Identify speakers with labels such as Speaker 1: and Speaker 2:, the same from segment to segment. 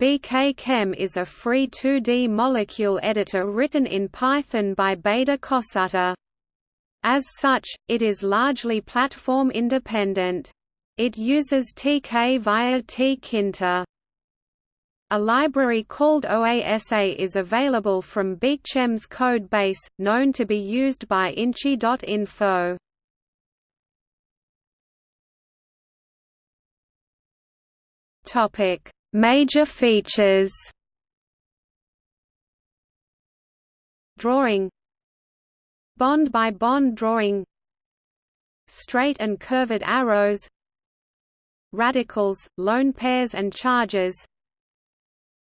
Speaker 1: BK-Chem is a free 2D molecule editor written in Python by Beda Kosata. As such, it is largely platform independent. It uses TK via tkinter. A library called OASA is available from BKchem's code base, known to be used by Inchi.info. Topic Major features. Drawing. Bond-by-bond drawing. Straight and curved arrows. Radicals, lone pairs and charges.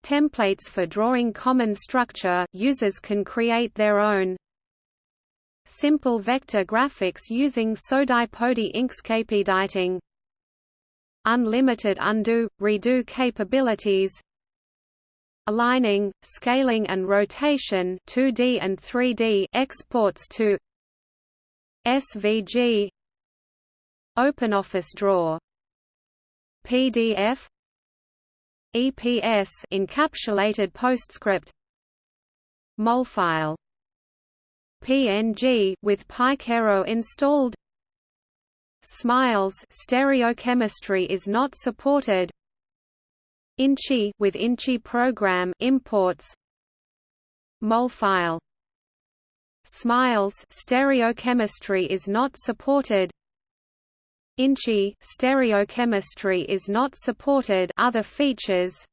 Speaker 1: Templates for drawing common structure users can create their own. Simple vector graphics using SODI-PODI Inkscape editing unlimited undo, redo capabilities aligning, scaling and rotation 2D and 3D exports to SVG OpenOffice Draw PDF EPS encapsulated PostScript Molfile PNG with pycairo installed Smiles stereochemistry is not supported. Inchi with Inchi program imports. Molfile Smiles stereochemistry is not supported. Inchi stereochemistry is not supported. Other features.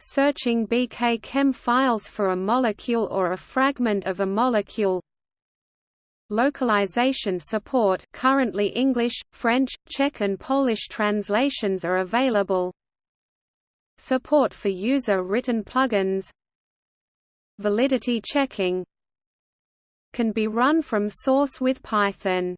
Speaker 1: Searching BK Chem files for a molecule or a fragment of a molecule Localization support currently English, French, Czech and Polish translations are available. Support for user-written plugins. Validity checking. Can be run from source with Python